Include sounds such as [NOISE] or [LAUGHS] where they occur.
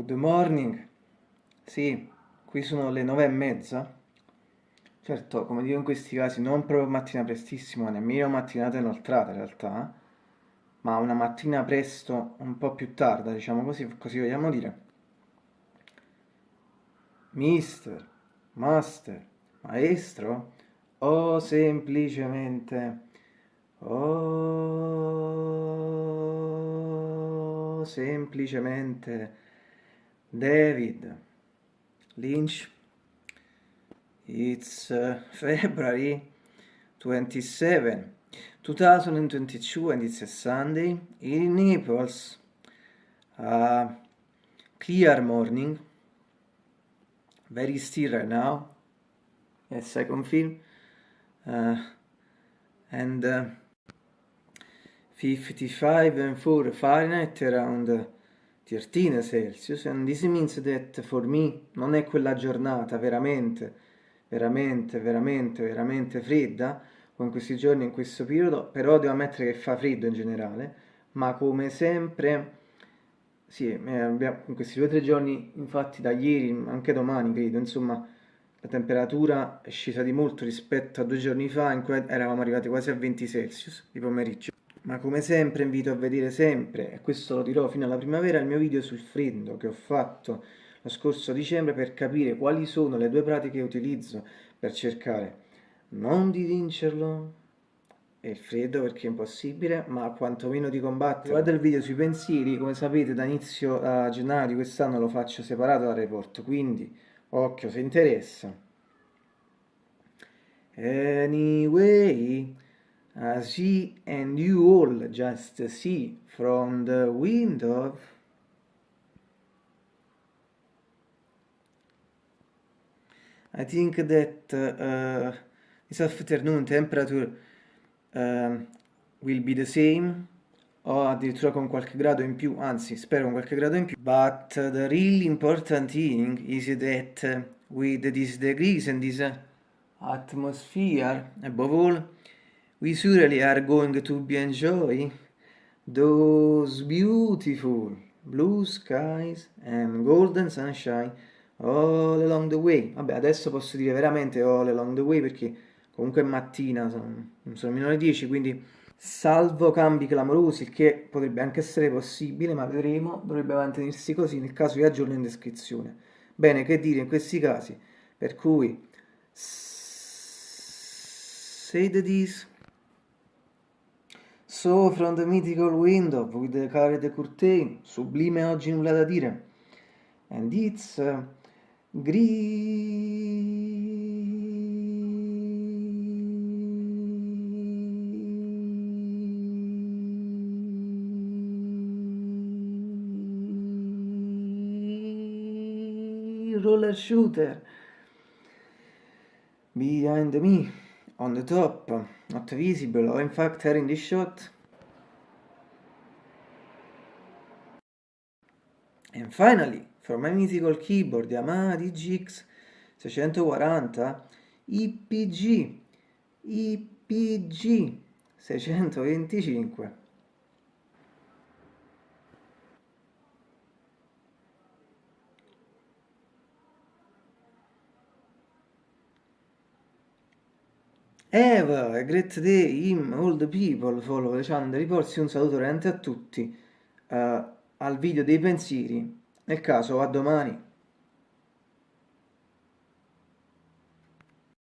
Good morning. Sì, qui sono le nove e mezza. Certo, come dico in questi casi, non proprio mattina prestissimo, nemmeno mattinata inoltrata in realtà, ma una mattina presto, un po' più tarda, diciamo così, così vogliamo dire. Mister, master, maestro, o semplicemente, o semplicemente David Lynch. It's uh, [LAUGHS] February 27, 2022 and it's a Sunday in Naples. Uh, clear morning, very still right now. A second film. Uh, and uh, 55 and 4 Fahrenheit around 13 Celsius and this means that for me non è quella giornata veramente, veramente, veramente, veramente fredda come in questi giorni, in questo periodo, però devo ammettere che fa freddo in generale, ma come sempre, sì, eh, abbiamo, in questi due o tre giorni, infatti da ieri, anche domani credo, insomma, la temperatura è scesa di molto rispetto a due giorni fa in cui eravamo arrivati quasi a 20 Celsius di pomeriggio. Ma come sempre invito a vedere sempre, e questo lo dirò fino alla primavera, il mio video sul freddo che ho fatto lo scorso dicembre per capire quali sono le due pratiche che utilizzo per cercare non di vincerlo e il freddo perché è impossibile, ma quantomeno di combatterlo. Guarda il video sui pensieri, come sapete da inizio a gennaio di quest'anno lo faccio separato dal report, quindi occhio se interessa. Anyway, as he and you all just see from the window. I think that uh, this afternoon temperature uh, will be the same o addirittura con qualche grado in più, anzi spero con qualche grado in più. But the really important thing is that with these degrees and this atmosphere above all we surely are going to be enjoy those beautiful blue skies and golden sunshine all along the way. Vabbè, adesso posso dire veramente all along the way perché comunque è mattina, sono, sono meno le 10, quindi salvo cambi clamorosi, il che potrebbe anche essere possibile, ma vedremo, dovrebbe mantenersi così nel caso vi aggiorno in descrizione. Bene, che dire in questi casi? Per cui, say the this. So from the mythical window with the colored curtain, sublime oggi nulla da dire. And it's uh, roller shooter. Behind me on the top, not visible, or in fact here in this shot. And finally, from my mythical keyboard Yamaha DGX 640 IPG IPG 625 Have a great day, him, all the people, follow channel riporsi un saluto veramente a tutti, uh, al video dei pensieri, nel caso a domani.